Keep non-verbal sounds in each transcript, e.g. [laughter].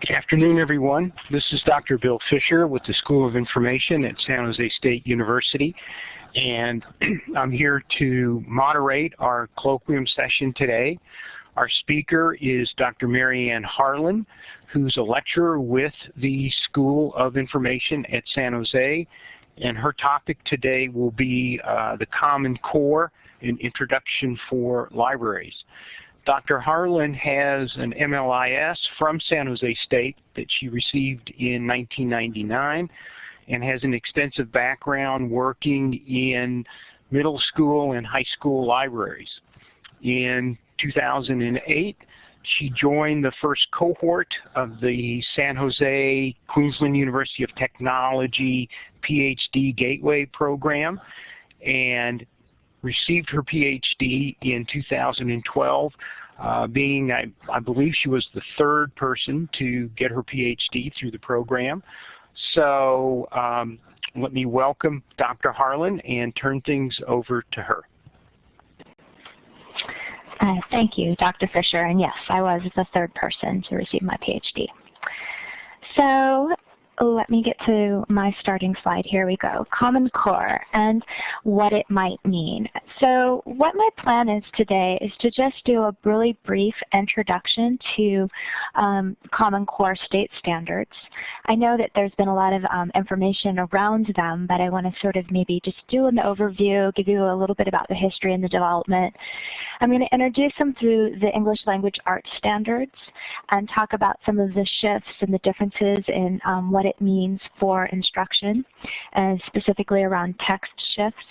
Good afternoon, everyone. This is Dr. Bill Fisher with the School of Information at San Jose State University. And [clears throat] I'm here to moderate our colloquium session today. Our speaker is Dr. Marianne Harlan, who's a lecturer with the School of Information at San Jose. And her topic today will be uh, the Common Core, an introduction for libraries. Dr. Harlan has an MLIS from San Jose State that she received in 1999 and has an extensive background working in middle school and high school libraries. In 2008, she joined the first cohort of the San Jose Queensland University of Technology PhD Gateway program and received her PhD in 2012, uh, being, I, I, believe she was the third person to get her PhD through the program. So um, let me welcome Dr. Harlan and turn things over to her. Uh, thank you, Dr. Fisher. And yes, I was the third person to receive my PhD. So let me get to my starting slide. Here we go. Common Core and what it might mean. So what my plan is today is to just do a really brief introduction to um, Common Core state standards. I know that there's been a lot of um, information around them, but I want to sort of maybe just do an overview, give you a little bit about the history and the development. I'm going to introduce them through the English language arts standards and talk about some of the shifts and the differences in um, what what it means for instruction, and specifically around text shifts.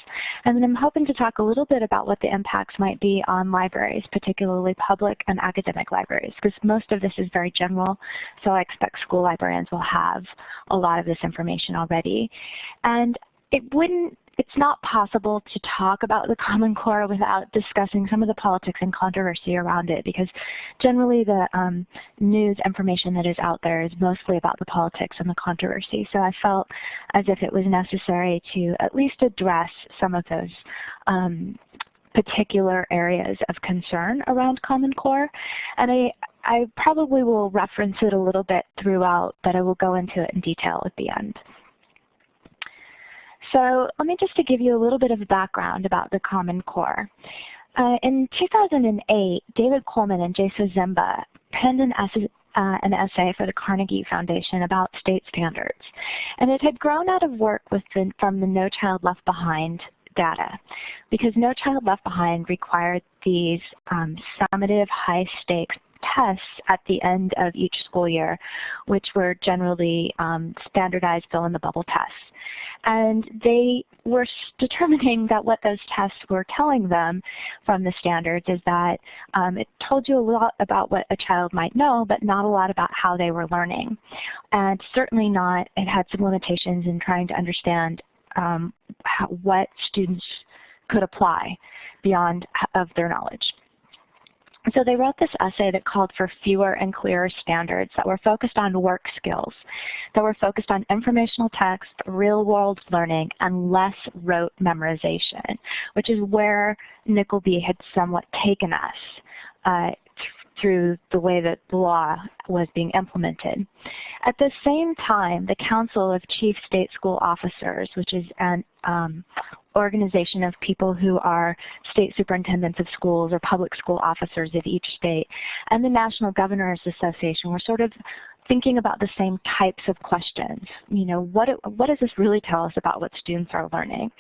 And then I'm hoping to talk a little bit about what the impacts might be on libraries, particularly public and academic libraries, because most of this is very general, so I expect school librarians will have a lot of this information already. And it wouldn't it's not possible to talk about the Common Core without discussing some of the politics and controversy around it because generally the um, news information that is out there is mostly about the politics and the controversy. So I felt as if it was necessary to at least address some of those um, particular areas of concern around Common Core. And I, I probably will reference it a little bit throughout, but I will go into it in detail at the end. So let me just to give you a little bit of background about the Common Core. Uh, in 2008, David Coleman and Jason Zimba penned an essay, uh, an essay for the Carnegie Foundation about state standards. And it had grown out of work the, from the No Child Left Behind data because No Child Left Behind required these um, summative high stakes tests at the end of each school year, which were generally um, standardized fill-in-the-bubble tests. And they were [laughs] determining that what those tests were telling them from the standards is that um, it told you a lot about what a child might know, but not a lot about how they were learning. And certainly not, it had some limitations in trying to understand um, how, what students could apply beyond of their knowledge. So they wrote this essay that called for fewer and clearer standards that were focused on work skills, that were focused on informational text, real-world learning, and less rote memorization, which is where Nickleby had somewhat taken us uh, through the way that the law was being implemented. At the same time, the Council of Chief State School Officers, which is an um, organization of people who are state superintendents of schools or public school officers of each state, and the National Governors Association were sort of thinking about the same types of questions. You know, what, what does this really tell us about what students are learning?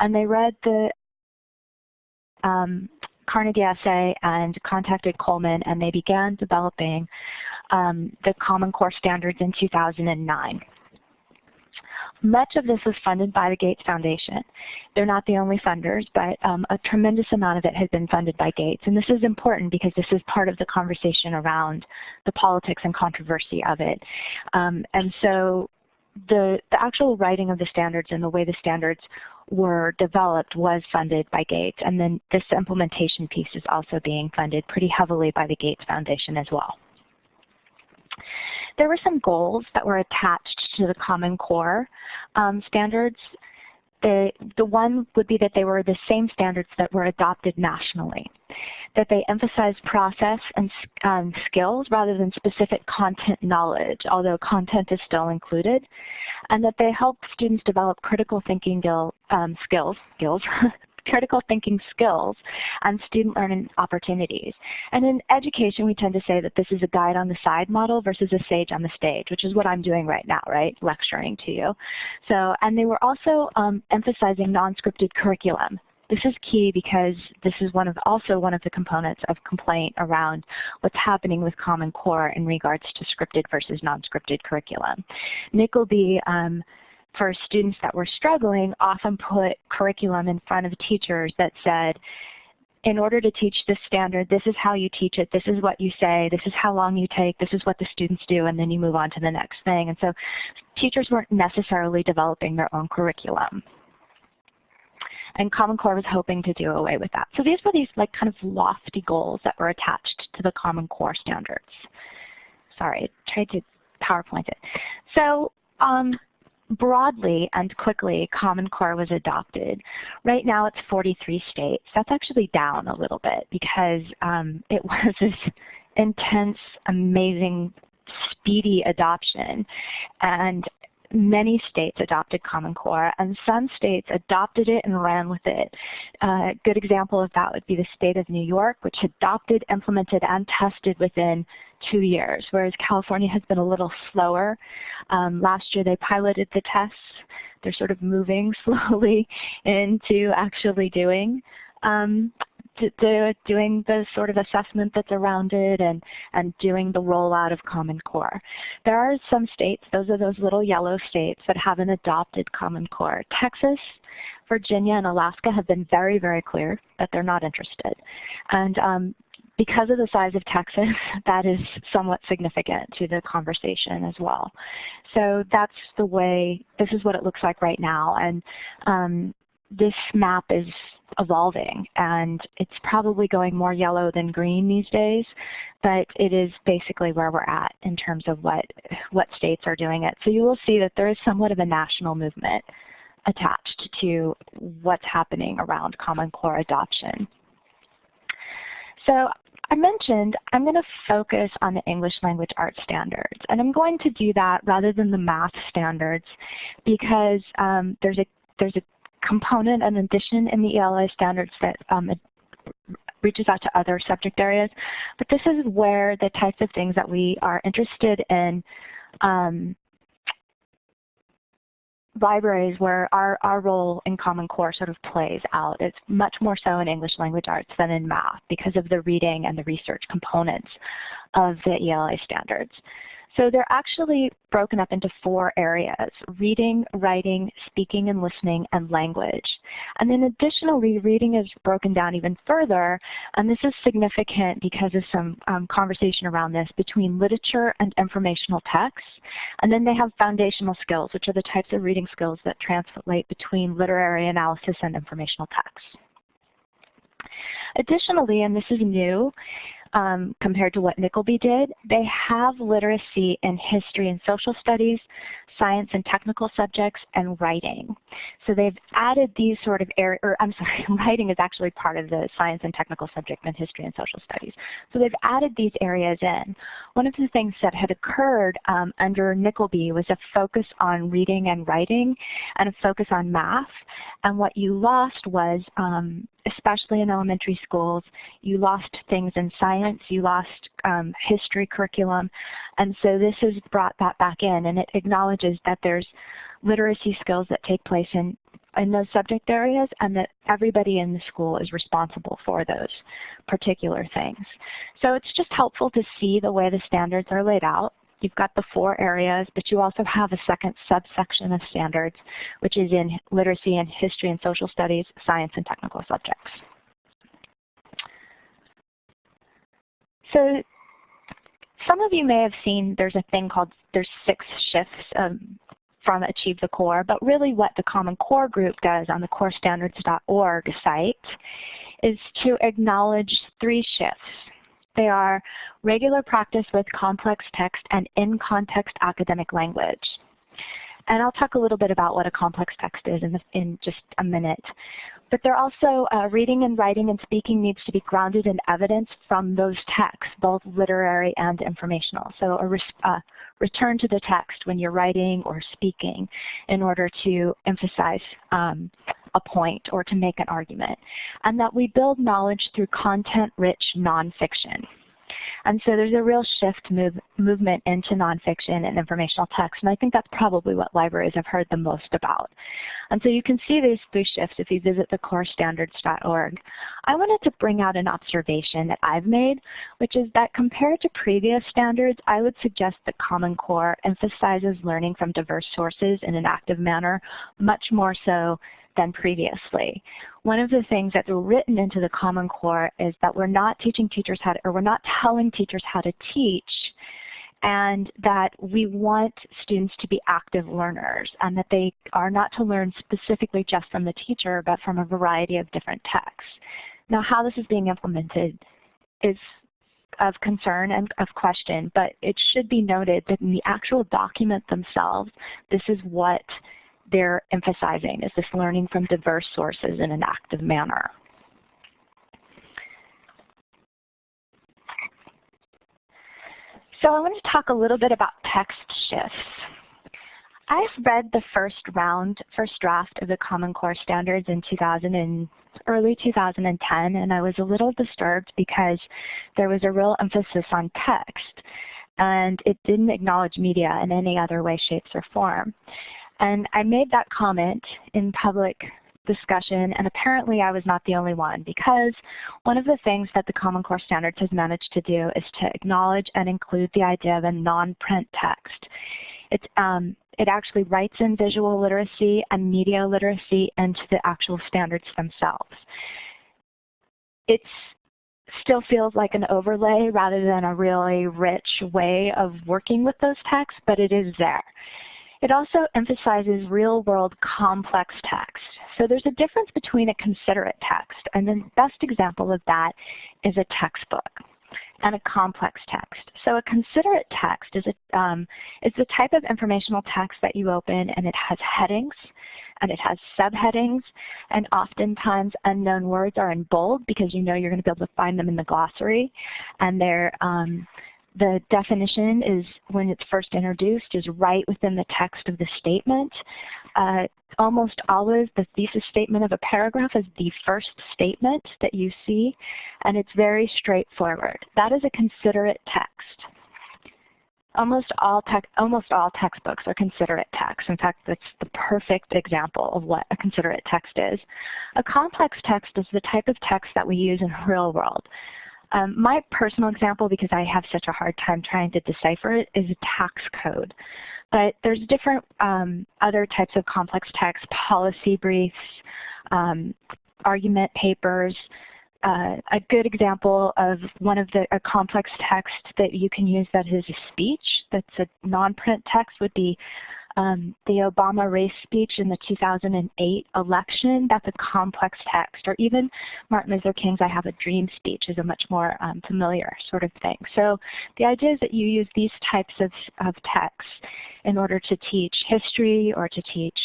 And they read the um, Carnegie essay and contacted Coleman and they began developing um, the Common Core standards in 2009. Much of this was funded by the Gates Foundation. They're not the only funders, but um, a tremendous amount of it has been funded by Gates. And this is important because this is part of the conversation around the politics and controversy of it. Um, and so the, the actual writing of the standards and the way the standards were developed was funded by Gates. And then this implementation piece is also being funded pretty heavily by the Gates Foundation as well. There were some goals that were attached to the Common Core um, standards. the, the one would be that they were the same standards that were adopted nationally, that they emphasized process and um, skills rather than specific content knowledge, although content is still included, and that they help students develop critical thinking um, skills, skills [laughs] critical thinking skills and student learning opportunities. And in education, we tend to say that this is a guide on the side model versus a sage on the stage, which is what I'm doing right now, right, lecturing to you. So, and they were also um, emphasizing non-scripted curriculum. This is key because this is one of also one of the components of complaint around what's happening with Common Core in regards to scripted versus non-scripted curriculum. Nickolby um, for students that were struggling often put curriculum in front of teachers that said, in order to teach this standard, this is how you teach it, this is what you say, this is how long you take, this is what the students do, and then you move on to the next thing. And so teachers weren't necessarily developing their own curriculum. And Common Core was hoping to do away with that. So these were these like kind of lofty goals that were attached to the Common Core standards. Sorry, I tried to PowerPoint it. So um, broadly and quickly, Common Core was adopted. Right now it's 43 states. That's actually down a little bit because um, it [laughs] was this intense, amazing, speedy adoption. And many states adopted Common Core, and some states adopted it and ran with it. Uh, a good example of that would be the state of New York, which adopted, implemented, and tested within two years, whereas California has been a little slower. Um, last year they piloted the tests. They're sort of moving [laughs] slowly into actually doing. Um, doing the sort of assessment that's around it and, and doing the rollout of Common Core. There are some states, those are those little yellow states that haven't adopted Common Core. Texas, Virginia, and Alaska have been very, very clear that they're not interested. And um, because of the size of Texas, [laughs] that is somewhat significant to the conversation as well. So that's the way, this is what it looks like right now. And um, this map is evolving and it's probably going more yellow than green these days, but it is basically where we're at in terms of what, what states are doing it. So you will see that there is somewhat of a national movement attached to what's happening around Common Core adoption. So I mentioned I'm going to focus on the English language arts standards, and I'm going to do that rather than the math standards because um, there's a there's a component and addition in the ELA standards that um, reaches out to other subject areas. But this is where the types of things that we are interested in um, libraries where our, our role in Common Core sort of plays out. It's much more so in English language arts than in math because of the reading and the research components of the ELA standards. So they're actually broken up into four areas, reading, writing, speaking and listening, and language. And then additionally, reading is broken down even further, and this is significant because of some um, conversation around this between literature and informational texts. And then they have foundational skills, which are the types of reading skills that translate between literary analysis and informational texts. Additionally, and this is new, um, compared to what Nickolby did. They have literacy in history and social studies, science and technical subjects, and writing. So they've added these sort of areas, or I'm [laughs] sorry, writing is actually part of the science and technical subject in history and social studies. So they've added these areas in. One of the things that had occurred um, under Nickolby was a focus on reading and writing and a focus on math. And what you lost was um, especially in elementary schools, you lost things in science, you lost um, history curriculum, and so this has brought that back in, and it acknowledges that there's literacy skills that take place in, in those subject areas, and that everybody in the school is responsible for those particular things. So it's just helpful to see the way the standards are laid out. You've got the four areas, but you also have a second subsection of standards, which is in literacy and history and social studies, science and technical subjects. So some of you may have seen there's a thing called, there's six shifts um, from Achieve the Core, but really what the Common Core group does on the corestandards.org site is to acknowledge three shifts. They are regular practice with complex text and in-context academic language. And I'll talk a little bit about what a complex text is in, the, in just a minute. But they're also, uh, reading and writing and speaking needs to be grounded in evidence from those texts, both literary and informational. So a uh, return to the text when you're writing or speaking in order to emphasize um, a point or to make an argument. And that we build knowledge through content-rich nonfiction. And so there's a real shift move, movement into nonfiction and informational text, and I think that's probably what libraries have heard the most about. And so you can see these three shifts if you visit thecorestandards.org. I wanted to bring out an observation that I've made, which is that compared to previous standards, I would suggest that Common Core emphasizes learning from diverse sources in an active manner much more so than previously. One of the things that's written into the Common Core is that we're not teaching teachers how to, or we're not telling teachers how to teach, and that we want students to be active learners and that they are not to learn specifically just from the teacher but from a variety of different texts. Now how this is being implemented is of concern and of question, but it should be noted that in the actual document themselves, this is what they're emphasizing is this learning from diverse sources in an active manner. So I want to talk a little bit about text shifts. I've read the first round, first draft of the Common Core standards in 2000 and early 2010, and I was a little disturbed because there was a real emphasis on text, and it didn't acknowledge media in any other way, shapes, or form. And I made that comment in public discussion, and apparently I was not the only one because one of the things that the Common Core Standards has managed to do is to acknowledge and include the idea of a non-print text. Um, it actually writes in visual literacy and media literacy into the actual standards themselves. It still feels like an overlay rather than a really rich way of working with those texts, but it is there. It also emphasizes real-world complex text. So there's a difference between a considerate text, and the best example of that is a textbook and a complex text. So a considerate text is a, um, is the type of informational text that you open and it has headings and it has subheadings and oftentimes unknown words are in bold because you know you're going to be able to find them in the glossary and they're um, the definition is, when it's first introduced, is right within the text of the statement. Uh, almost always the thesis statement of a paragraph is the first statement that you see, and it's very straightforward. That is a considerate text. Almost all, almost all textbooks are considerate texts. In fact, that's the perfect example of what a considerate text is. A complex text is the type of text that we use in real world. Um, my personal example, because I have such a hard time trying to decipher it, is a tax code. But there's different um, other types of complex text, policy briefs, um, argument papers. Uh, a good example of one of the a complex text that you can use that is a speech, that's a non-print text, would be um, the Obama race speech in the 2008 election, that's a complex text. Or even Martin Luther King's I Have a Dream speech is a much more um, familiar sort of thing. So the idea is that you use these types of, of texts in order to teach history or to teach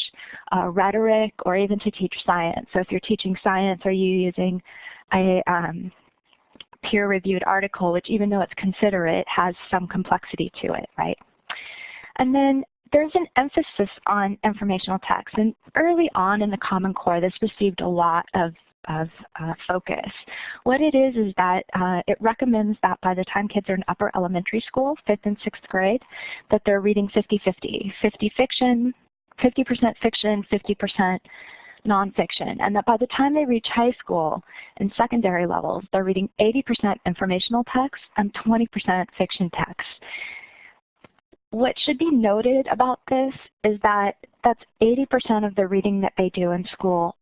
uh, rhetoric or even to teach science. So if you're teaching science, are you using a um, peer-reviewed article, which even though it's considerate, has some complexity to it, right? And then there's an emphasis on informational text. And early on in the Common Core, this received a lot of of uh, focus. What it is is that uh, it recommends that by the time kids are in upper elementary school, fifth and sixth grade, that they're reading 50-50, 50 fiction, 50% fiction, 50% nonfiction, and that by the time they reach high school and secondary levels, they're reading 80% informational text and 20% fiction text. What should be noted about this is that that's 80% of the reading that they do in school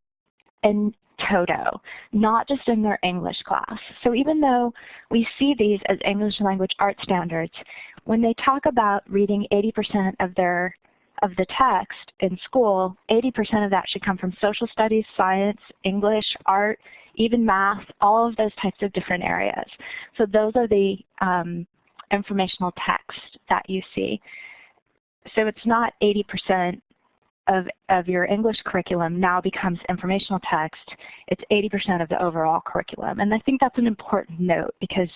in toto, not just in their English class. So even though we see these as English language art standards, when they talk about reading 80% of their of the text in school, 80% of that should come from social studies, science, English, art, even math, all of those types of different areas. So those are the um, informational text that you see. So it's not 80% of, of your English curriculum now becomes informational text, it's 80% of the overall curriculum. And I think that's an important note because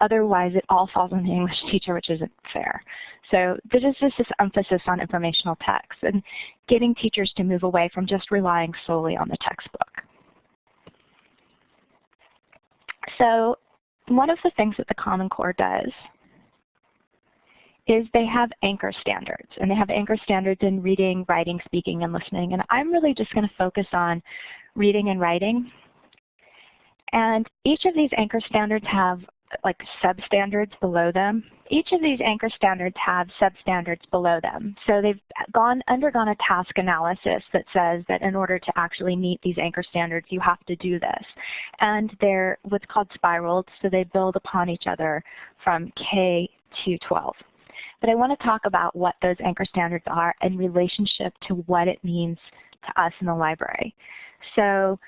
otherwise it all falls on the English teacher, which isn't fair. So this is just this emphasis on informational text and getting teachers to move away from just relying solely on the textbook. So one of the things that the Common Core does is they have anchor standards. And they have anchor standards in reading, writing, speaking, and listening. And I'm really just going to focus on reading and writing. And each of these anchor standards have like substandards below them. Each of these anchor standards have substandards below them. So they've gone undergone a task analysis that says that in order to actually meet these anchor standards, you have to do this. And they're what's called spiraled, so they build upon each other from K to 12. But I want to talk about what those anchor standards are in relationship to what it means to us in the library. So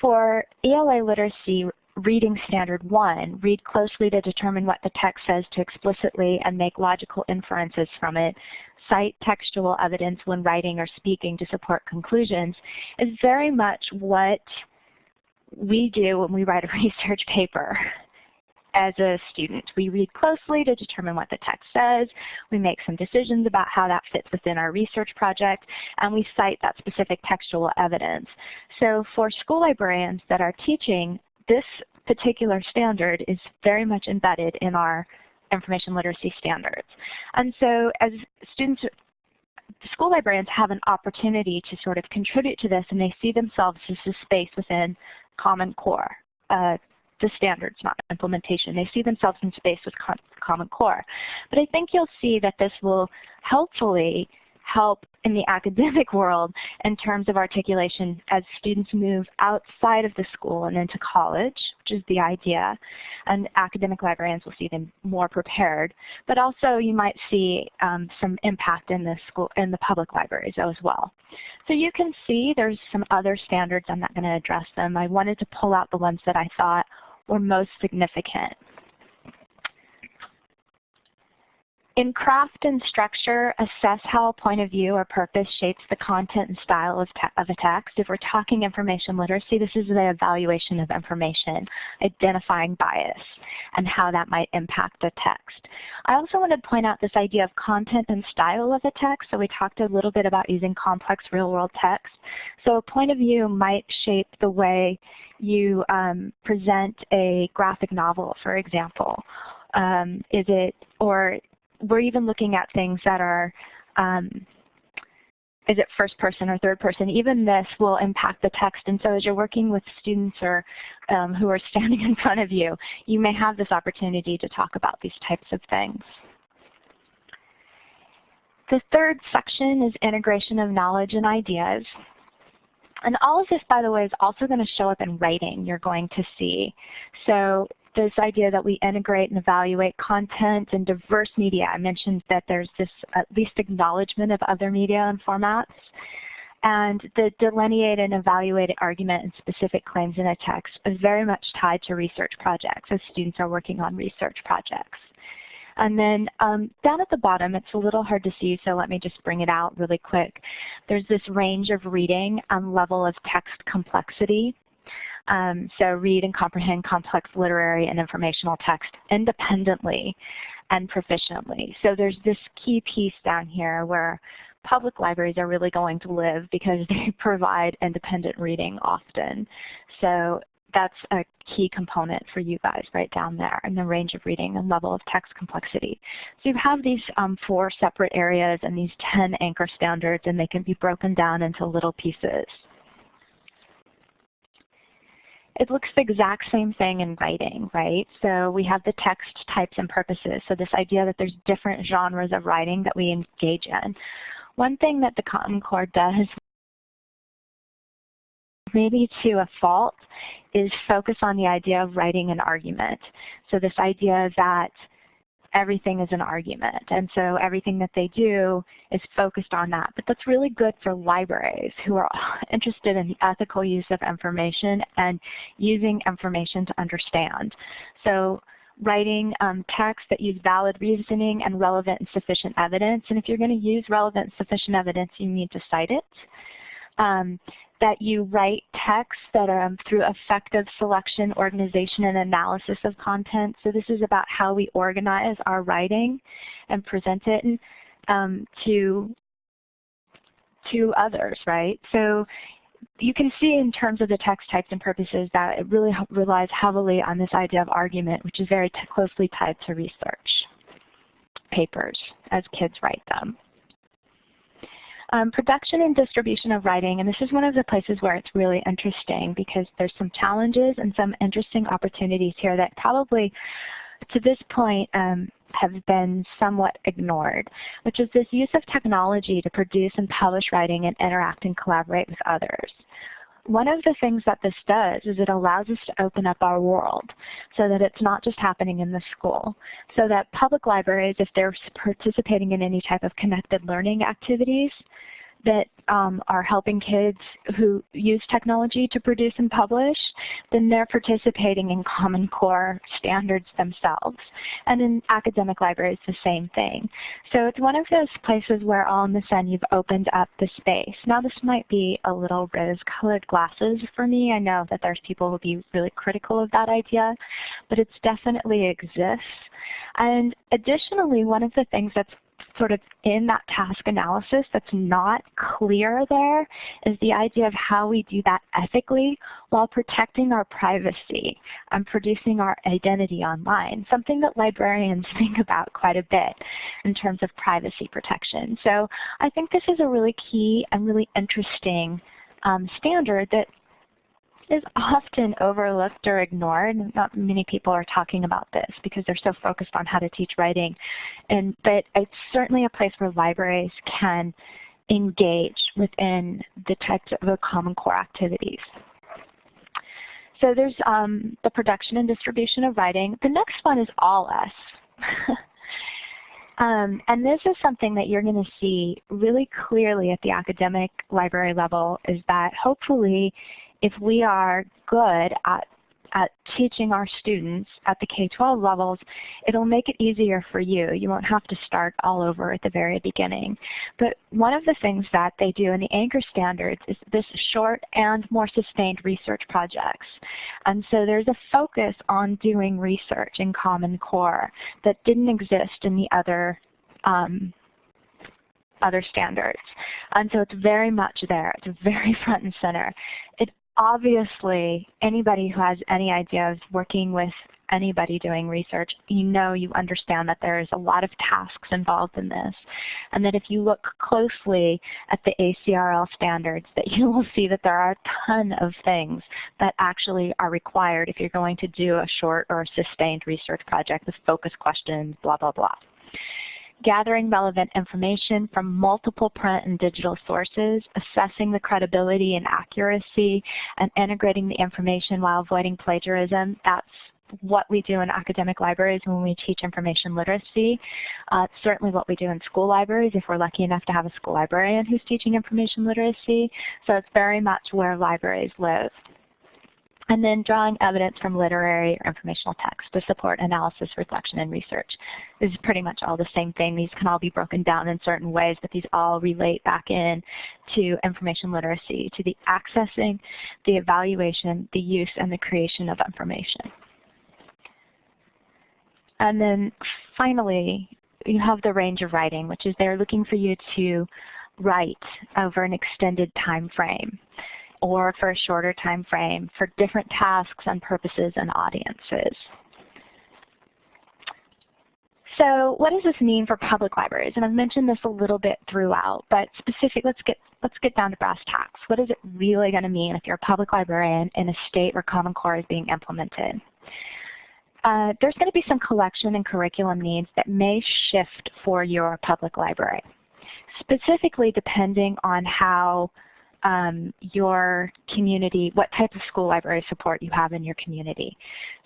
for ELA literacy reading standard one, read closely to determine what the text says to explicitly and make logical inferences from it, cite textual evidence when writing or speaking to support conclusions, is very much what we do when we write a [laughs] research paper as a student. We read closely to determine what the text says, we make some decisions about how that fits within our research project, and we cite that specific textual evidence. So for school librarians that are teaching, this particular standard is very much embedded in our information literacy standards. And so as students school librarians have an opportunity to sort of contribute to this and they see themselves as a space within Common Core. Uh, the standards, not implementation. They see themselves in space with Common Core. But I think you'll see that this will helpfully help in the [laughs] academic world in terms of articulation as students move outside of the school and into college, which is the idea. And academic librarians will see them more prepared. But also you might see um, some impact in the school in the public libraries as well. So you can see there's some other standards. I'm not going to address them. I wanted to pull out the ones that I thought were most significant. In craft and structure, assess how a point of view or purpose shapes the content and style of, of, a text. If we're talking information literacy, this is the evaluation of information, identifying bias, and how that might impact the text. I also want to point out this idea of content and style of a text. So we talked a little bit about using complex real-world text. So a point of view might shape the way you um, present a graphic novel, for example. Um, is it, or we're even looking at things that are, um, is it first person or third person? Even this will impact the text. And so as you're working with students or um, who are [laughs] standing in front of you, you may have this opportunity to talk about these types of things. The third section is integration of knowledge and ideas. And all of this, by the way, is also going to show up in writing you're going to see. So this idea that we integrate and evaluate content and diverse media. I mentioned that there's this at least acknowledgement of other media and formats. And the delineate and evaluate argument and specific claims in a text is very much tied to research projects as students are working on research projects. And then um, down at the bottom, it's a little hard to see, so let me just bring it out really quick. There's this range of reading and level of text complexity. Um, so read and comprehend complex literary and informational text independently and proficiently. So there's this key piece down here where public libraries are really going to live because [laughs] they provide independent reading often. So that's a key component for you guys right down there in the range of reading and level of text complexity. So you have these um, four separate areas and these 10 anchor standards and they can be broken down into little pieces. It looks the exact same thing in writing, right? So we have the text types and purposes. So this idea that there's different genres of writing that we engage in. One thing that the Common Core does maybe to a fault is focus on the idea of writing an argument. So this idea that everything is an argument. And so everything that they do is focused on that. But that's really good for libraries who are [laughs] interested in the ethical use of information and using information to understand. So writing um, text that use valid reasoning and relevant and sufficient evidence. And if you're going to use relevant and sufficient evidence, you need to cite it. Um, that you write texts that are um, through effective selection, organization, and analysis of content. So this is about how we organize our writing and present it um, to to others, right? So you can see in terms of the text types and purposes that it really relies heavily on this idea of argument, which is very closely tied to research papers as kids write them. Um, production and distribution of writing, and this is one of the places where it's really interesting because there's some challenges and some interesting opportunities here that probably to this point um, have been somewhat ignored, which is this use of technology to produce and publish writing and interact and collaborate with others. One of the things that this does is it allows us to open up our world so that it's not just happening in the school. So that public libraries, if they're participating in any type of connected learning activities, that um, are helping kids who use technology to produce and publish, then they're participating in Common Core standards themselves. And in academic libraries, the same thing. So it's one of those places where all of a sudden you've opened up the space. Now this might be a little rose-colored glasses for me. I know that there's people who will be really critical of that idea, but it definitely exists. And additionally, one of the things that's sort of in that task analysis that's not clear there is the idea of how we do that ethically while protecting our privacy and producing our identity online, something that librarians [laughs] think about quite a bit in terms of privacy protection. So I think this is a really key and really interesting um, standard that is often overlooked or ignored. Not many people are talking about this because they're so focused on how to teach writing. And, but it's certainly a place where libraries can engage within the types of the Common Core activities. So there's um, the production and distribution of writing. The next one is all us. [laughs] Um, and this is something that you're going to see really clearly at the academic library level is that hopefully if we are good at at teaching our students at the K-12 levels, it'll make it easier for you. You won't have to start all over at the very beginning. But one of the things that they do in the anchor standards is this short and more sustained research projects. And so there's a focus on doing research in Common Core that didn't exist in the other um, other standards. And so it's very much there. It's very [laughs] front and center. It obviously, anybody who has any idea of working with anybody doing research, you know you understand that there is a lot of tasks involved in this. And that if you look closely at the ACRL standards, that [laughs] you will see that there are a ton of things that actually are required if you're going to do a short or a sustained research project with focus questions, blah, blah, blah gathering relevant information from multiple print and digital sources, assessing the credibility and accuracy, and integrating the information while avoiding plagiarism. That's what we do in academic libraries when we teach information literacy. Uh, certainly what we do in school libraries if we're lucky enough to have a school librarian who's teaching information literacy. So it's very much where libraries live. And then drawing evidence from literary or informational text to support analysis, reflection, and research. This is pretty much all the same thing. These can all be broken down in certain ways, but these all relate back in to information literacy, to the accessing, the evaluation, the use, and the creation of information. And then finally, you have the range of writing, which is they're looking for you to write over an extended time frame or for a shorter time frame for different tasks and purposes and audiences. So what does this mean for public libraries? And I've mentioned this a little bit throughout, but specific, let's get, let's get down to brass tacks. What is it really going to mean if you're a public librarian in a state where Common Core is being implemented? Uh, there's going to be some collection and curriculum needs that may shift for your public library, specifically depending on how um, your community, what type of school library support you have in your community.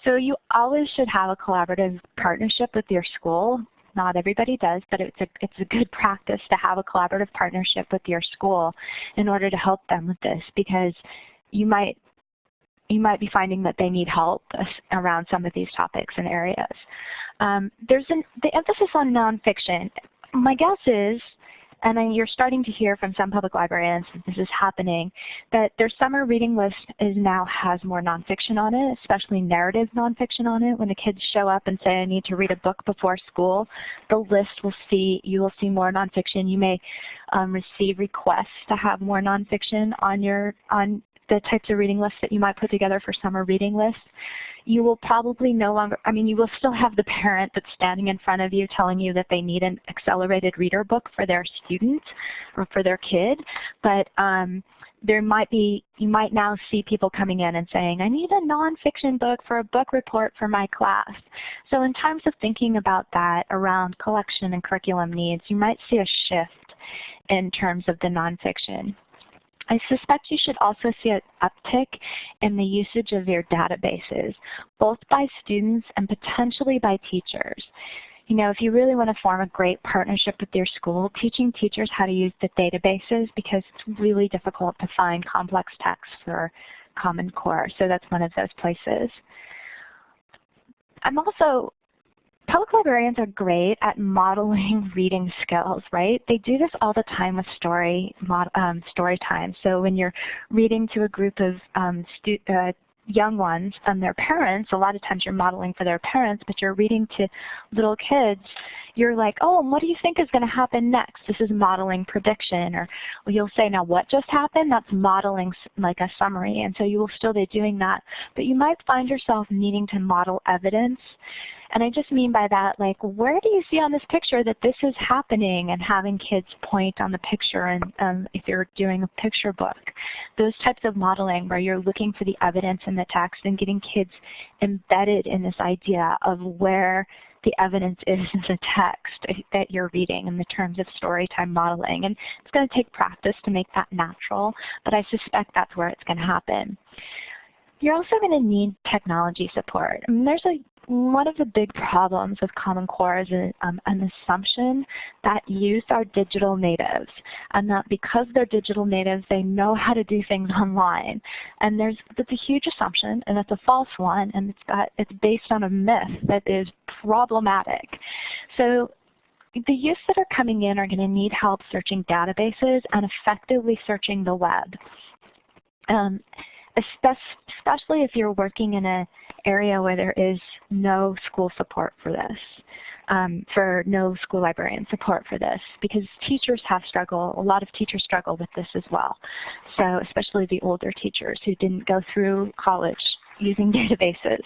So you always should have a collaborative partnership with your school. Not everybody does, but it's a, it's a good [laughs] practice to have a collaborative partnership with your school in order to help them with this because you might you might be finding that they need help around some of these topics and areas. Um, there's an, the emphasis on nonfiction. My guess is and then you're starting to hear from some public librarians that this is happening, that their summer reading list is now has more nonfiction on it, especially narrative nonfiction on it. When the kids show up and say, I need to read a book before school, the list will see, you will see more nonfiction. You may um, receive requests to have more nonfiction on your, on the types of reading lists that you might put together for summer reading lists. You will probably no longer, I mean, you will still have the parent that's standing in front of you telling you that they need an accelerated reader book for their student or for their kid, but um, there might be, you might now see people coming in and saying, I need a nonfiction book for a book report for my class. So in terms of thinking about that around collection and curriculum needs, you might see a shift in terms of the nonfiction. I suspect you should also see an uptick in the usage of your databases, both by students and potentially by teachers. You know, if you really want to form a great partnership with your school, teaching teachers how to use the databases because it's really difficult to find complex texts for Common Core. So that's one of those places. I'm also Public librarians are great at modeling [laughs] reading skills, right? They do this all the time with story, um, story time. So when you're reading to a group of um, uh, young ones and their parents, a lot of times you're modeling for their parents, but you're reading to little kids, you're like, oh, what do you think is going to happen next? This is modeling prediction. Or you'll say, now what just happened? That's modeling like a summary. And so you will still be doing that. But you might find yourself needing to model evidence. And I just mean by that, like, where do you see on this picture that this is happening? And having kids point on the picture and um, if you're doing a picture book. Those types of modeling where you're looking for the evidence in the text and getting kids embedded in this idea of where the evidence is in the text that you're reading in the terms of storytime modeling. And it's going to take practice to make that natural, but I suspect that's where it's going to happen. You're also going to need technology support. There's a one of the big problems with Common Core is a, um, an assumption that youth are digital natives and that because they're digital natives, they know how to do things [laughs] online. And there's that's a huge assumption and it's a false one and it's, got, it's based on a myth that is problematic. So the youth that are coming in are going to need help searching databases and effectively searching the web. Um, especially if you're working in an area where there is no school support for this, um, for no school librarian support for this, because teachers have struggled, a lot of teachers struggle with this as well. So especially the older teachers who didn't go through college using [laughs] databases.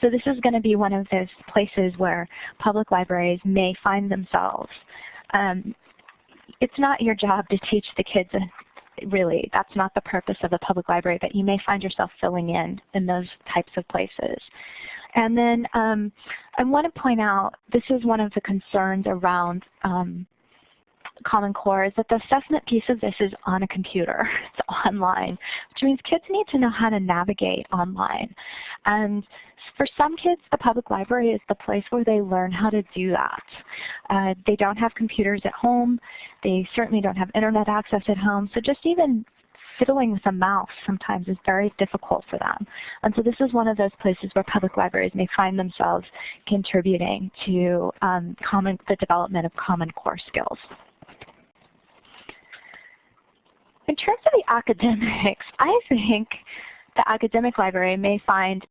So this is going to be one of those places where public libraries may find themselves. Um, it's not your job to teach the kids really, that's not the purpose of the public library, but you may find yourself filling in in those types of places. And then um, I want to point out, this is one of the concerns around um, Common Core is that the assessment piece of this is on a computer. [laughs] It's online, which means kids need to know how to navigate online. And for some kids, the public library is the place where they learn how to do that. Uh, they don't have computers at home. They certainly don't have internet access at home. So just even fiddling with a mouse sometimes is very difficult for them. And so this is one of those places where public libraries may find themselves contributing to um, common, the development of Common Core skills. In terms of the academics, I think the academic library may find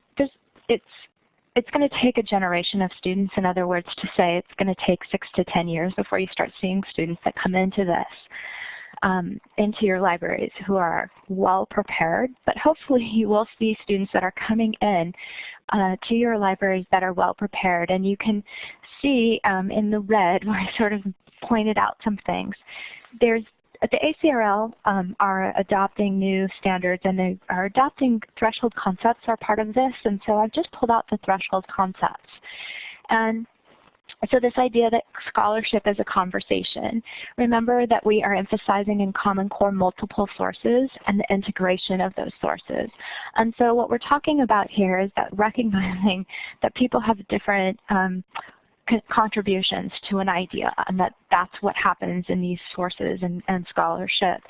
it's it's going to take a generation of students, in other words, to say it's going to take six to 10 years before you start seeing students that come into this, um, into your libraries who are well prepared, but hopefully you will see students that are coming in uh, to your libraries that are well prepared. And you can see um, in the red [laughs] where I sort of pointed out some things. There's the ACRL um, are adopting new standards and they are adopting threshold concepts are part of this. And so I've just pulled out the threshold concepts. And so this idea that scholarship is a conversation. Remember that we are emphasizing in Common Core multiple sources and the integration of those sources. And so what we're talking about here is that recognizing that people have different um, contributions to an idea and that that's what happens in these sources and, and scholarship.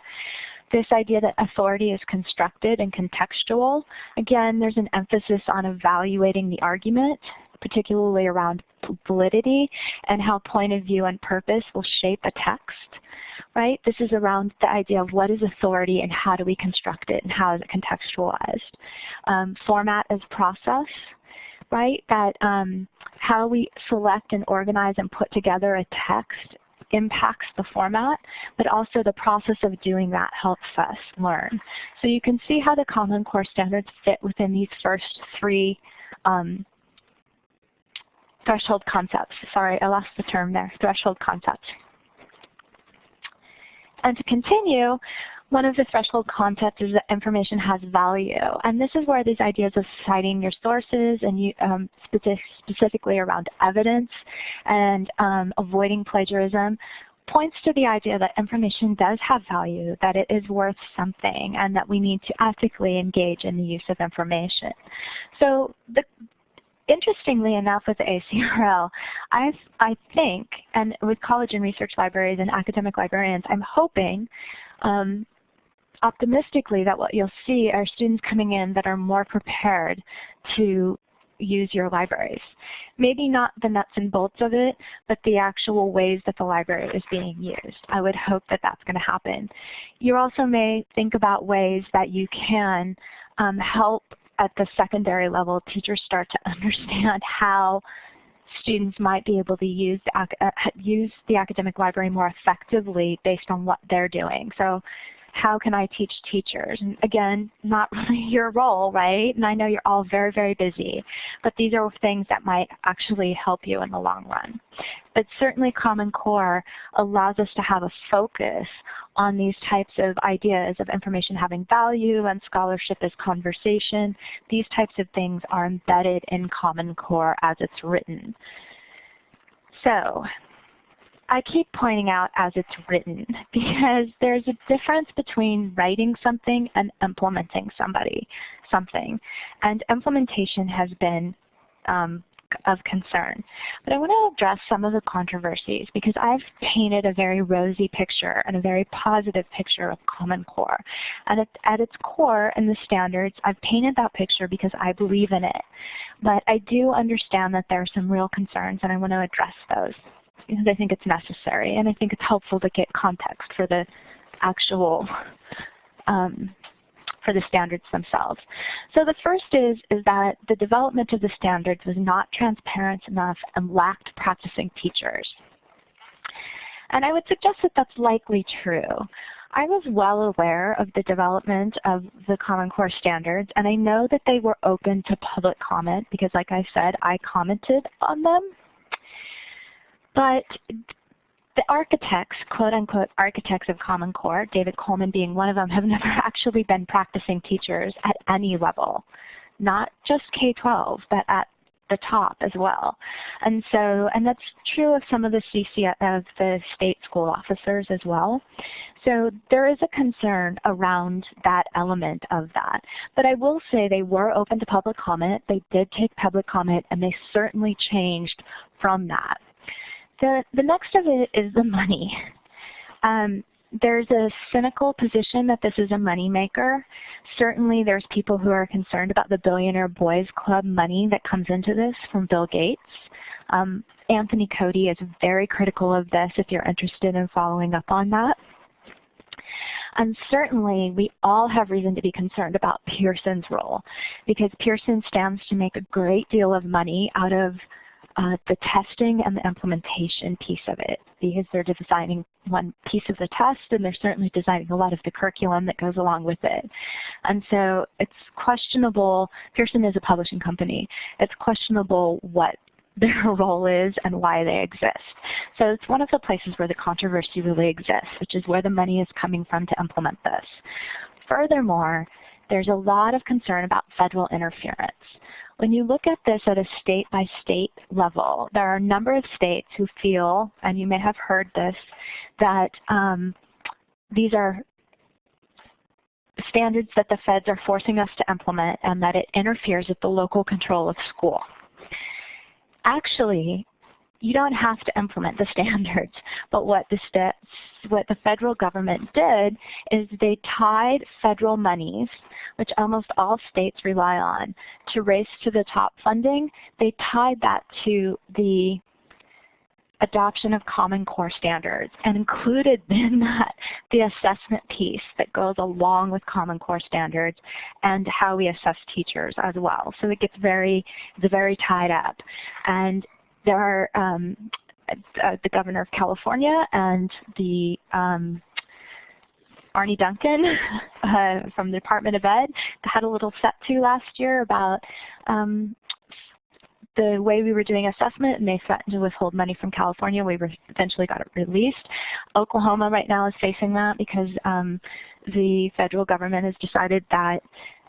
this idea that authority is constructed and contextual. Again, there's an emphasis on evaluating the argument, particularly around validity and how point of view and purpose will shape a text, right? This is around the idea of what is authority and how do we construct it and how is it contextualized. Um, format as process, right? That um, how we select and organize and put together a text impacts the format, but also the process of doing that helps us learn. So you can see how the Common Core standards fit within these first three um, threshold concepts. Sorry, I lost the term there, threshold concepts. And to continue, one of the threshold concepts is that information has value. And this is where these ideas of citing your sources and you, um, specific, specifically around evidence and um, avoiding plagiarism points to the idea that information does have value, that it is worth something, and that we need to ethically engage in the use of information. So the, interestingly enough with ACRL, i I think, and with college and research libraries and academic librarians, I'm hoping um, optimistically that what you'll see are students coming in that are more prepared to use your libraries. Maybe not the nuts and bolts of it, but the actual ways that the library is being used. I would hope that that's going to happen. You also may think about ways that you can um, help at the secondary level teachers start to [laughs] understand how students might be able to use the, uh, use the academic library more effectively based on what they're doing. So how can I teach teachers? And again, not [laughs] really your role, right? And I know you're all very, very busy, but these are things that might actually help you in the long run. But certainly Common Core allows us to have a focus on these types of ideas of information having value and scholarship as conversation. These types of things are embedded in Common Core as it's written. So I keep pointing out as it's written because there's a difference between writing something and implementing somebody, something. And implementation has been um, of concern. But I want to address some of the controversies because I've painted a very rosy picture and a very positive picture of Common Core. And at, at its core in the standards, I've painted that picture because I believe in it. But I do understand that there are some real concerns and I want to address those because I think it's necessary and I think it's helpful to get context for the actual um, for the standards themselves. So the first is, is that the development of the standards was not transparent enough and lacked practicing teachers. And I would suggest that that's likely true. I was well aware of the development of the Common Core standards, and I know that they were open to public comment because, like I said, I commented on them but the architects, quote unquote architects of Common Core, David Coleman being one of them, have [laughs] never actually been practicing teachers at any level, not just K-12, but at the top as well. And so, and that's true of some of the CC of the state school officers as well. So there is a concern around that element of that. But I will say they were open to public comment. They did take public comment and they certainly changed from that. The, the next of it is the money. Um, there's a cynical position that this is a moneymaker. Certainly there's people who are concerned about the Billionaire Boys Club money that comes into this from Bill Gates. Um, Anthony Cody is very critical of this if you're interested in following up on that. And certainly we all have reason to be concerned about Pearson's role because Pearson stands to make a great deal of money out of uh, the testing and the implementation piece of it because they're designing one piece of the test and they're certainly designing a lot of the curriculum that goes along with it. And so it's questionable, Pearson is a publishing company, it's questionable what [laughs] their role is and why they exist. So it's one of the places where the controversy really exists, which is where the money is coming from to implement this. Furthermore, there's a lot of concern about federal interference. When you look at this at a state-by-state level, there are a number of states who feel, and you may have heard this, that um, these are standards that the feds are forcing us to implement and that it interferes with the local control of school. Actually, you don't have to implement the [laughs] standards, but what the, what the federal government did is they tied federal monies, which almost all states rely on, to race to the top funding, they tied that to the adoption of Common Core standards and included [laughs] in that the assessment piece that goes along with Common Core standards and how we assess teachers as well. So it gets very, it's very tied up. And there are um, uh, the governor of California and the um, Arne Duncan [laughs] uh, from the Department of Ed had a little set to last year about um, the way we were doing assessment and they threatened to withhold money from California. We eventually got it released. Oklahoma right now is facing that because um, the federal government has decided that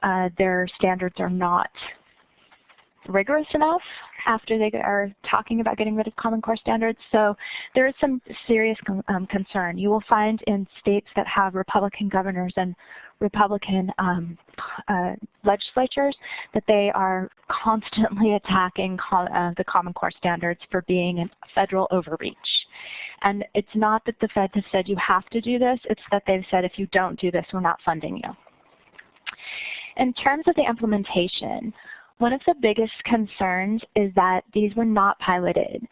uh, their standards are not rigorous enough after they are talking about getting rid of Common Core standards. So there is some serious um, concern. You will find in states that have Republican governors and Republican um, uh, legislatures that they are constantly [laughs] attacking uh, the Common Core standards for being a federal overreach. And it's not that the Fed has said you have to do this, it's that they've said if you don't do this, we're not funding you. In terms of the implementation, one of the biggest concerns is that these were not piloted.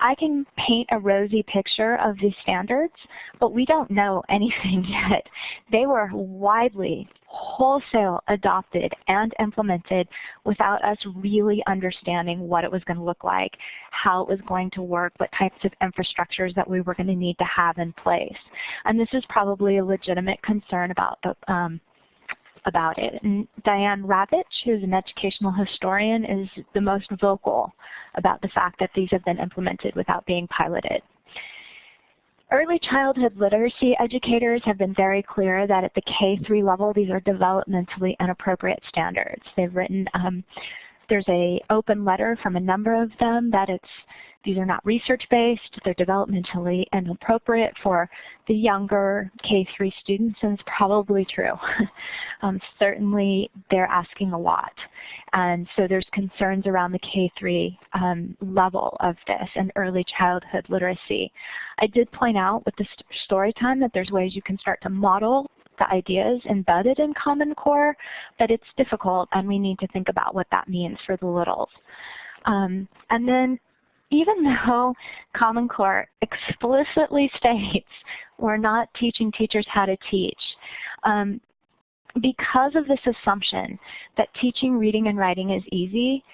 I can paint a rosy picture of these standards, but we don't know [laughs] anything yet. They were widely, wholesale adopted and implemented without us really understanding what it was going to look like, how it was going to work, what types of infrastructures that we were going to need to have in place. And this is probably a legitimate concern about the um, about it. And Diane Ravitch, who's an educational historian, is the most vocal about the fact that these have been implemented without being piloted. Early childhood literacy educators have been very clear that at the K-3 level, these are developmentally inappropriate standards. They've written um, there's a open letter from a number of them that it's these are not research-based, they're developmentally inappropriate for the younger K-3 students, and it's probably true. [laughs] um, certainly they're asking a lot. And so there's concerns around the K-3 um, level of this and early childhood literacy. I did point out with the st story time that there's ways you can start to model the ideas embedded in Common Core, but it's difficult and we need to think about what that means for the littles. Um, and then even [laughs] though Common Core explicitly [laughs] states we're not teaching teachers how to teach, um, because of this assumption that teaching reading and writing is easy,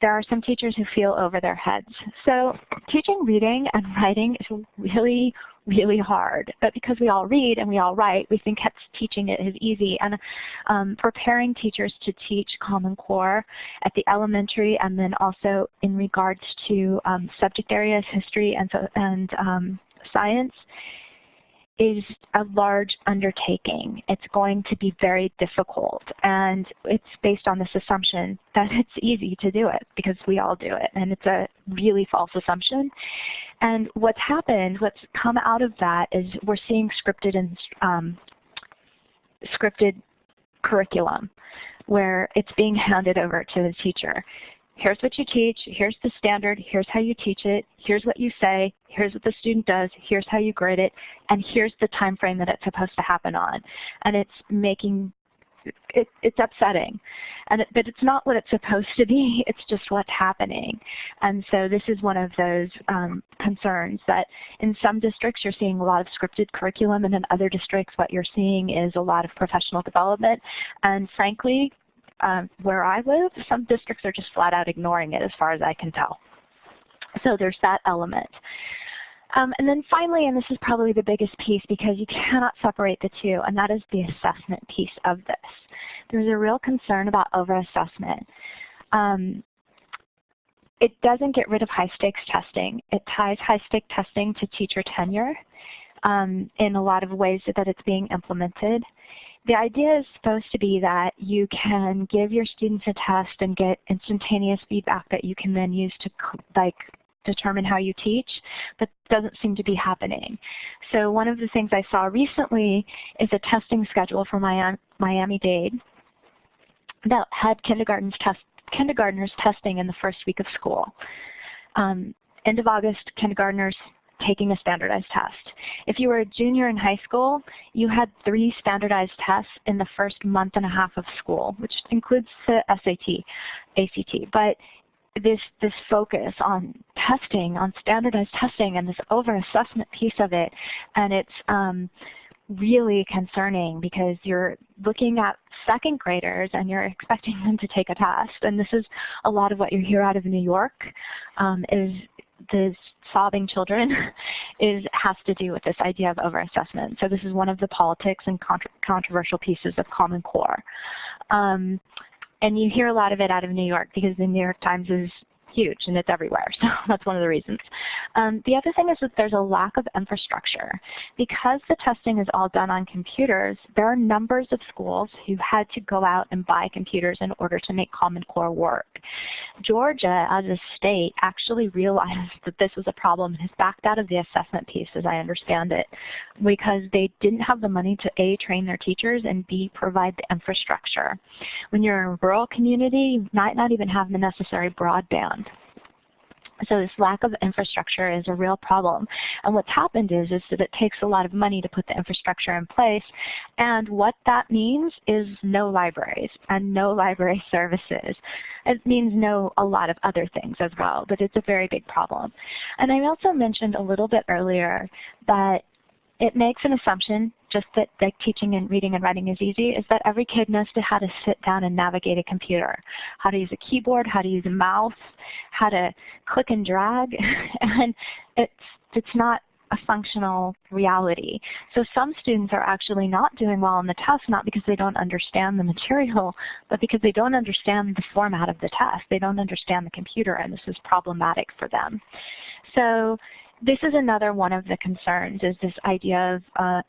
there are some teachers who feel over their heads. So teaching reading and [laughs] writing is really, really hard. But because we all read and we all write, we think teaching it is easy. And um, preparing teachers to teach Common Core at the elementary and then also in regards to um, subject areas, history and, so, and um, science is a large undertaking. It's going to be very difficult. And it's based on this assumption that [laughs] it's easy to do it because we all do it. And it's a really false assumption. And what's happened, what's come out of that is we're seeing scripted and um, scripted curriculum where it's being handed over to the teacher here's what you teach, here's the standard, here's how you teach it, here's what you say, here's what the student does, here's how you grade it, and here's the time frame that it's supposed to happen on. And it's making, it, it's upsetting. And it, but it's not what it's supposed to be, [laughs] it's just what's happening. And so this is one of those um, concerns that in some districts you're seeing a lot of scripted curriculum and in other districts what you're seeing is a lot of professional development. And frankly, um, where I live, some districts are just flat out ignoring it as far as I can tell. So there's that element. Um, and then finally, and this is probably the biggest piece because you cannot separate the two, and that is the assessment piece of this. There's a real concern about over-assessment. Um, it doesn't get rid of high-stakes testing. It ties high-stake testing to teacher tenure um, in a lot of ways that it's being implemented. The idea is supposed to be that you can give your students a test and get instantaneous feedback that you can then use to like determine how you teach, but doesn't seem to be happening. So one of the things I saw recently is a testing schedule for Miami-Dade that had test, kindergartners testing in the first week of school. Um, end of August, kindergartners taking a standardized test. If you were a junior in high school, you had three standardized tests in the first month and a half of school, which includes the SAT, ACT. But this this focus on testing, on standardized testing, and this over-assessment piece of it, and it's um, really concerning because you're looking at second graders and you're expecting them to take a test. And this is a lot of what you hear out of New York um, is the sobbing children [laughs] is has to do with this idea of overassessment. So this is one of the politics and contra controversial pieces of Common Core. Um, and you hear a lot of it out of New York because the New York Times is huge and it's everywhere. [laughs] So that's one of the reasons. Um, the other thing is that there's a lack of infrastructure. Because the testing is all done on computers, there are numbers of schools who had to go out and buy computers in order to make Common Core work. Georgia, as a state, actually realized that this was a problem and has backed out of the assessment piece, as I understand it, because they didn't have the money to A, train their teachers, and B, provide the infrastructure. When you're in a rural community, you might not even have the necessary broadband. So this lack of infrastructure is a real problem. And what's happened is, is that it takes a lot of money to put the infrastructure in place. And what that means is no libraries and no [laughs] library services. It means no a lot of other things as well, but it's a very big problem. And I also mentioned a little bit earlier that it makes an assumption, just that like teaching and reading and writing is easy, is that every kid knows to how to sit down and navigate a computer, how to use a keyboard, how to use a mouse, how to click and drag, [laughs] and it's, it's not a functional reality. So some students are actually not doing well on the test, not because they don't understand the material, [laughs] but because they don't understand the format of the test. They don't understand the computer, and this is problematic for them. So this is another one of the concerns is this idea of uh,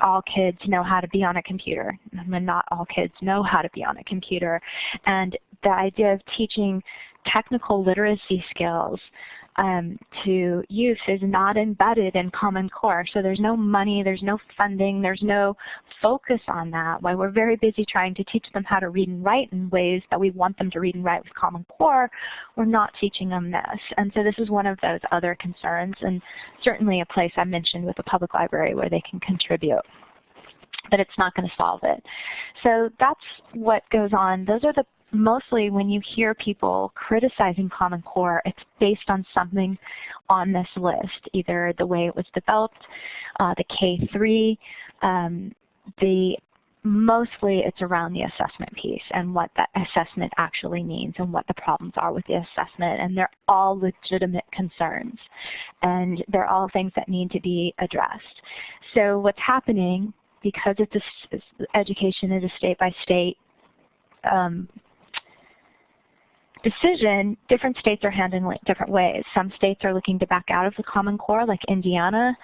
all kids know how to be on a computer. And not all kids know how to be on a computer. And the idea of teaching technical literacy skills um, to youth is not embedded in Common Core. So there's no money, there's no funding, there's no focus on that. While we're very busy trying to teach them how to read and write in ways that we want them to read and write with Common Core, we're not teaching them this. And so this is one of those other concerns and certainly a place I mentioned with the public library where they can contribute but it's not going to solve it. So that's what goes on. Those are the mostly when you hear people criticizing Common Core, it's based on something on this list, either the way it was developed, uh, the K3, um, the mostly it's around the assessment piece and what that assessment actually means and what the problems are with the assessment. And they're all legitimate concerns. And they're all things that need to be addressed. So what's happening, because it's a, education is a state by state um, decision, different states are handling it different ways. Some states are looking to back out of the Common Core, like Indiana.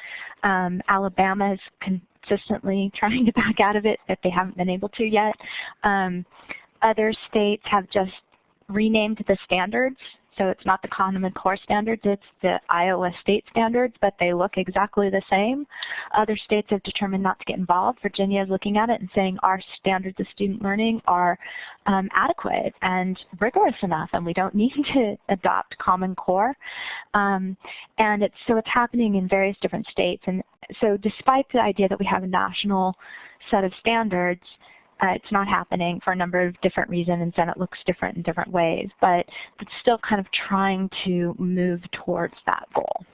Um, Alabama is consistently [laughs] trying to back out of it if they haven't been able to yet. Um, other states have just renamed the standards so it's not the Common Core standards, it's the Iowa state standards, but they look exactly the same. Other states have determined not to get involved. Virginia is looking at it and saying our standards of student learning are um, adequate and rigorous enough, and we don't [laughs] need to adopt Common Core. Um, and it's, so it's happening in various different states. And so despite the idea that we have a national set of standards, uh, it's not happening for a number of different reasons and it looks different in different ways, but it's still kind of trying to move towards that goal.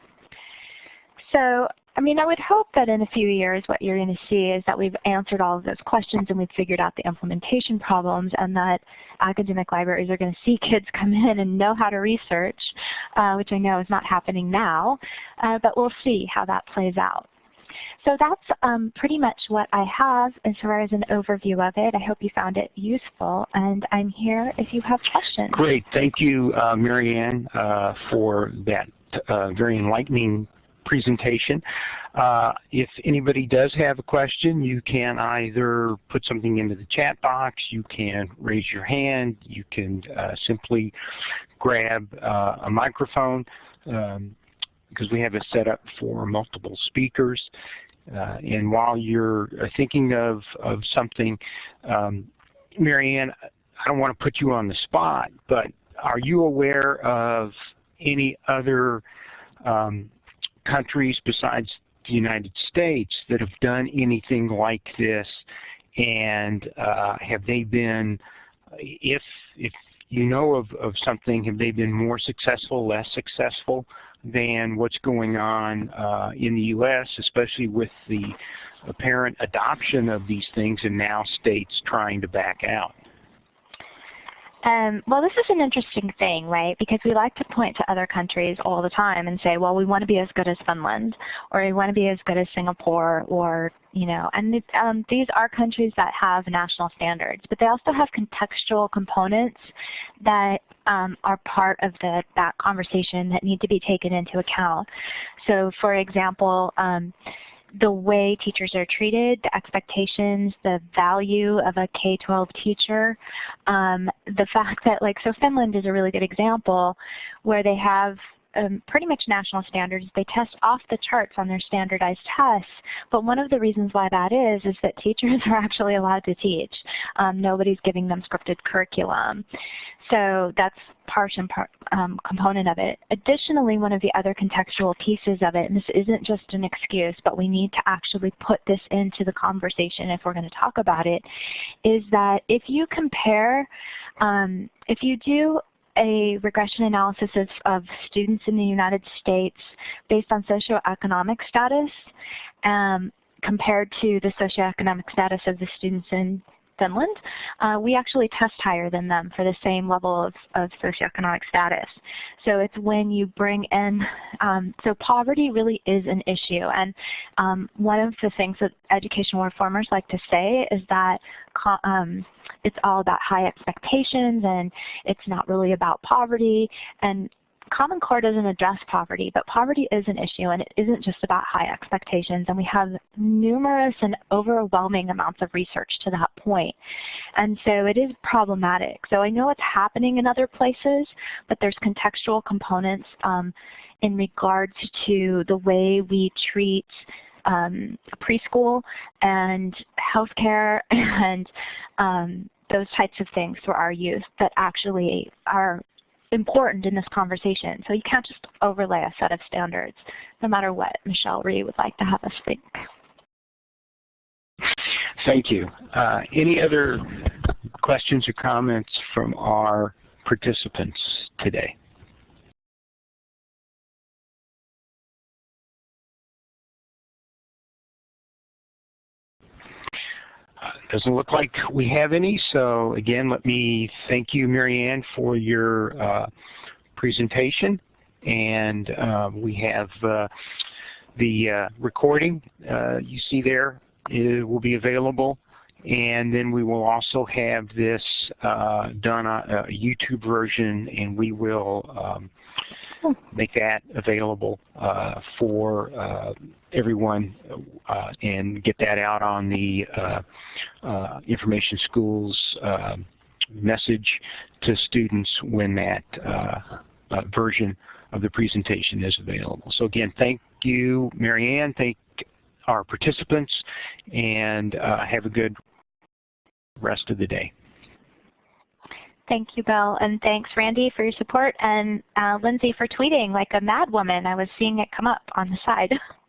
So, I mean, I would hope that in a few years what you're going to see is that we've answered all of those questions and we've figured out the implementation problems and that academic libraries are going to see [laughs] kids come in and know how to research, uh, which I know is not happening now, uh, but we'll see how that plays out. So that's um, pretty much what I have as far as an overview of it. I hope you found it useful, and I'm here if you have questions. Great. Thank you, uh, Marianne, uh, for that uh, very enlightening presentation. Uh, if anybody does have a question, you can either put something into the chat box, you can raise your hand, you can uh, simply grab uh, a microphone. Um, because we have it set up for multiple speakers. Uh, and while you're uh, thinking of, of something, um, Marianne, I don't want to put you on the spot, but are you aware of any other um, countries besides the United States that have done anything like this and uh, have they been, if, if you know of, of something, have they been more successful, less successful than what's going on uh, in the U.S., especially with the apparent adoption of these things and now states trying to back out? Um, well, this is an interesting thing, right? Because we like to point to other countries all the time and say, well, we want to be as good as Finland, or we want to be as good as Singapore, or, you know, and um, these are countries that have national standards, but they also have contextual components that um, are part of the, that conversation that need to be taken into account. So, for example, um, the way teachers are treated, the expectations, the value of a K-12 teacher, um, the fact that like, so Finland is a really good example where they have um, pretty much national standards. They test off the charts on their standardized tests, but one of the reasons why that is is that teachers [laughs] are actually allowed to teach. Um, nobody's giving them scripted curriculum. So that's part and part um, component of it. Additionally, one of the other contextual pieces of it, and this isn't just an excuse, but we need to actually put this into the conversation if we're going to talk about it, is that if you compare, um, if you do a regression analysis of, of, students in the United States based on socioeconomic status um, compared to the socioeconomic status of the students in Finland, uh, we actually test higher than them for the same level of, of socioeconomic status. So it's when you bring in, um, so poverty really is an issue. And um, one of the things that educational reformers like to say is that um, it's all about high expectations and it's not really about poverty. And Common Core doesn't address poverty, but poverty is an issue and it isn't just about high expectations and we have numerous and overwhelming amounts of research to that point. And so it is problematic. So I know it's happening in other places, but there's contextual components um, in regards to the way we treat um, preschool and healthcare [laughs] and um, those types of things for our youth that actually are important in this conversation. So you can't just overlay a set of standards, no matter what Michelle Rhee would like to have us think. Thank you. Uh, any other questions or comments from our participants today? Doesn't look like we have any, so again, let me thank you, Marianne, for your uh, presentation. And uh, we have uh, the uh, recording uh, you see there it will be available. And then we will also have this uh, done on a YouTube version, and we will um, make that available uh, for uh, everyone uh, and get that out on the uh, uh, Information Schools uh, message to students when that version of the presentation is available. So again, thank you, Marianne. Thank our participants, and have a good rest of the day. Thank you, Bill. And thanks, Randy, for your support, and uh, Lindsay for tweeting like a mad woman. I was seeing it come up on the side. [laughs]